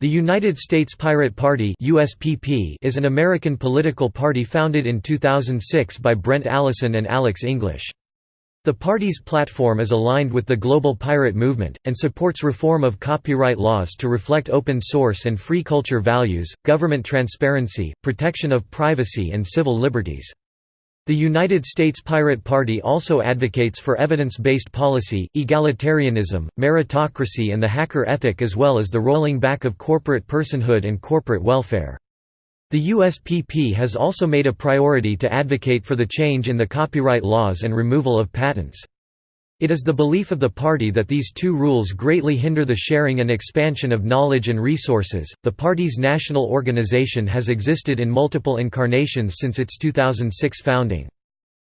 The United States Pirate Party USPP is an American political party founded in 2006 by Brent Allison and Alex English. The party's platform is aligned with the global pirate movement, and supports reform of copyright laws to reflect open source and free culture values, government transparency, protection of privacy and civil liberties. The United States Pirate Party also advocates for evidence-based policy, egalitarianism, meritocracy and the hacker ethic as well as the rolling back of corporate personhood and corporate welfare. The USPP has also made a priority to advocate for the change in the copyright laws and removal of patents. It is the belief of the party that these two rules greatly hinder the sharing and expansion of knowledge and resources. The party's national organization has existed in multiple incarnations since its 2006 founding.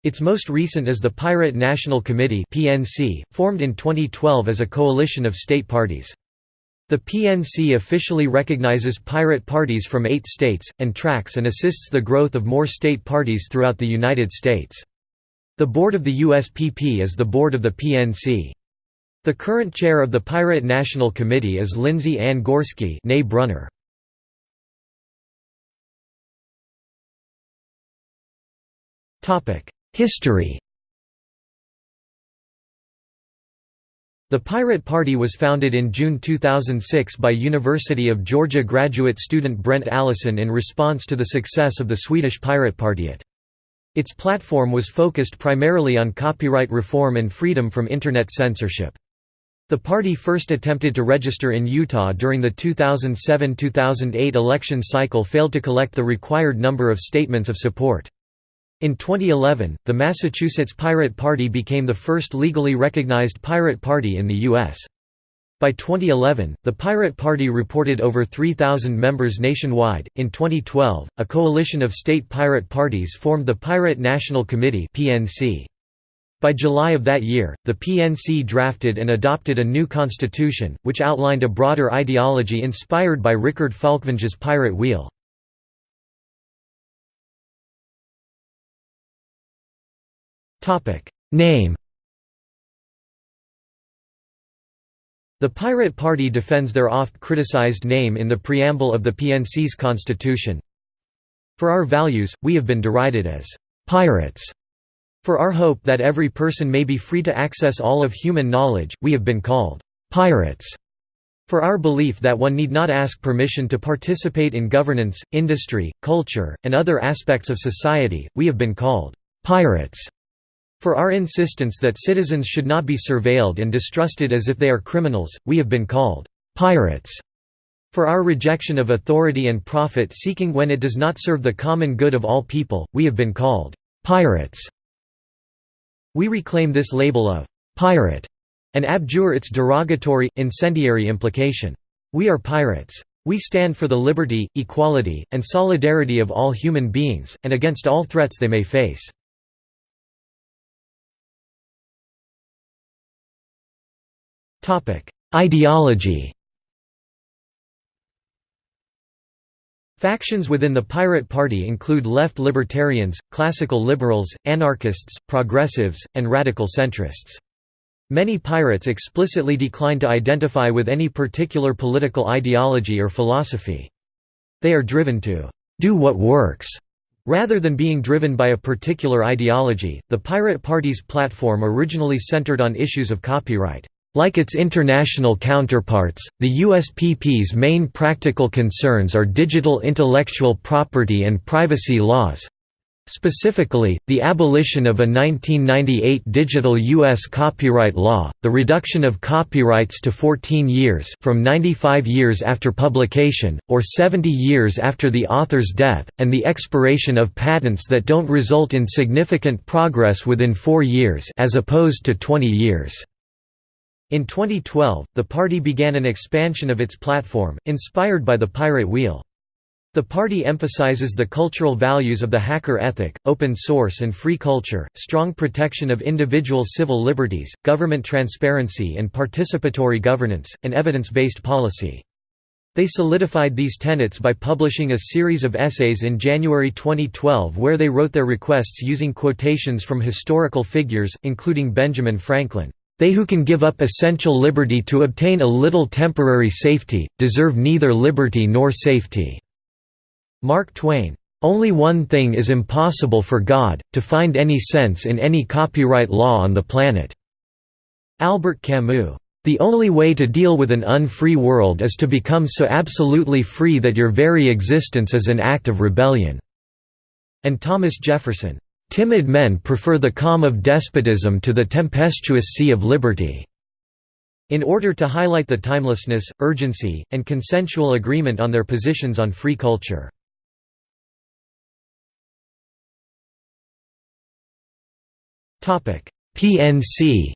Its most recent is the Pirate National Committee (PNC), formed in 2012 as a coalition of state parties. The PNC officially recognizes pirate parties from 8 states and tracks and assists the growth of more state parties throughout the United States. The board of the USPP is the board of the PNC. The current chair of the Pirate National Committee is Lindsay Ann Gorski Brunner. History The Pirate Party was founded in June 2006 by University of Georgia graduate student Brent Allison in response to the success of the Swedish Piratpartiet. Its platform was focused primarily on copyright reform and freedom from Internet censorship. The party first attempted to register in Utah during the 2007–2008 election cycle failed to collect the required number of statements of support. In 2011, the Massachusetts Pirate Party became the first legally recognized pirate party in the U.S. By 2011, the Pirate Party reported over 3,000 members nationwide. In 2012, a coalition of state pirate parties formed the Pirate National Committee (PNC). By July of that year, the PNC drafted and adopted a new constitution, which outlined a broader ideology inspired by Richard Falkvinge's Pirate Wheel. Name The Pirate Party defends their oft-criticized name in the preamble of the PNC's constitution. For our values, we have been derided as «pirates». For our hope that every person may be free to access all of human knowledge, we have been called «pirates». For our belief that one need not ask permission to participate in governance, industry, culture, and other aspects of society, we have been called «pirates». For our insistence that citizens should not be surveilled and distrusted as if they are criminals, we have been called pirates. For our rejection of authority and profit seeking when it does not serve the common good of all people, we have been called pirates. We reclaim this label of pirate and abjure its derogatory, incendiary implication. We are pirates. We stand for the liberty, equality, and solidarity of all human beings, and against all threats they may face. Ideology Factions within the Pirate Party include left libertarians, classical liberals, anarchists, progressives, and radical centrists. Many pirates explicitly decline to identify with any particular political ideology or philosophy. They are driven to do what works Rather than being driven by a particular ideology, the Pirate Party's platform originally centered on issues of copyright. Like its international counterparts, the USPP's main practical concerns are digital intellectual property and privacy laws. Specifically, the abolition of a 1998 digital U.S. copyright law, the reduction of copyrights to 14 years from 95 years after publication, or 70 years after the author's death, and the expiration of patents that don't result in significant progress within four years as opposed to 20 years. In 2012, the party began an expansion of its platform, inspired by the Pirate Wheel. The party emphasizes the cultural values of the hacker ethic, open source and free culture, strong protection of individual civil liberties, government transparency and participatory governance, and evidence-based policy. They solidified these tenets by publishing a series of essays in January 2012 where they wrote their requests using quotations from historical figures, including Benjamin Franklin. They who can give up essential liberty to obtain a little temporary safety, deserve neither liberty nor safety." Mark Twain. Only one thing is impossible for God, to find any sense in any copyright law on the planet." Albert Camus. The only way to deal with an unfree world is to become so absolutely free that your very existence is an act of rebellion." And Thomas Jefferson. Timid men prefer the calm of despotism to the tempestuous sea of liberty. In order to highlight the timelessness, urgency, and consensual agreement on their positions on free culture. PNC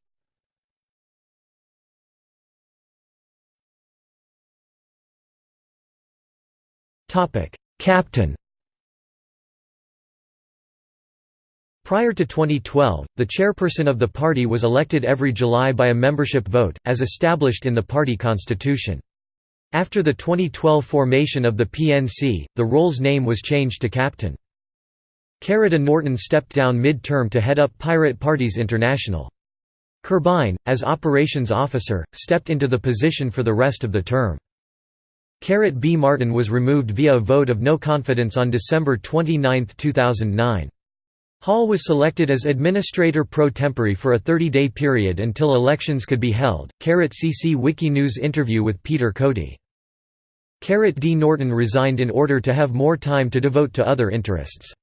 Captain Prior to 2012, the chairperson of the party was elected every July by a membership vote, as established in the party constitution. After the 2012 formation of the PNC, the role's name was changed to Captain. Carrot Norton stepped down mid-term to head up Pirate Parties International. Curbine, as operations officer, stepped into the position for the rest of the term. Carrot B. Martin was removed via a vote of no confidence on December 29, 2009. Hall was selected as administrator pro tempore for a 30-day period until elections could be held. Carrot CC Wikinews interview with Peter Cody. Carrot D. Norton resigned in order to have more time to devote to other interests.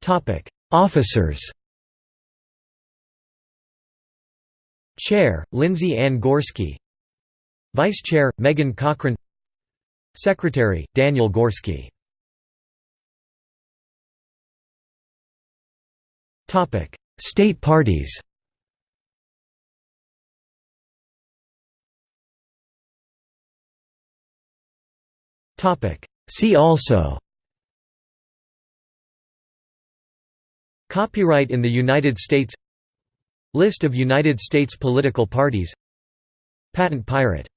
Topic: Officers Chair, Lindsay Ann Gorski Vice Chair, Megan Cochran Secretary, Daniel Gorski. State parties. See also. Copyright in the United States. List of United States political parties. Patent pirate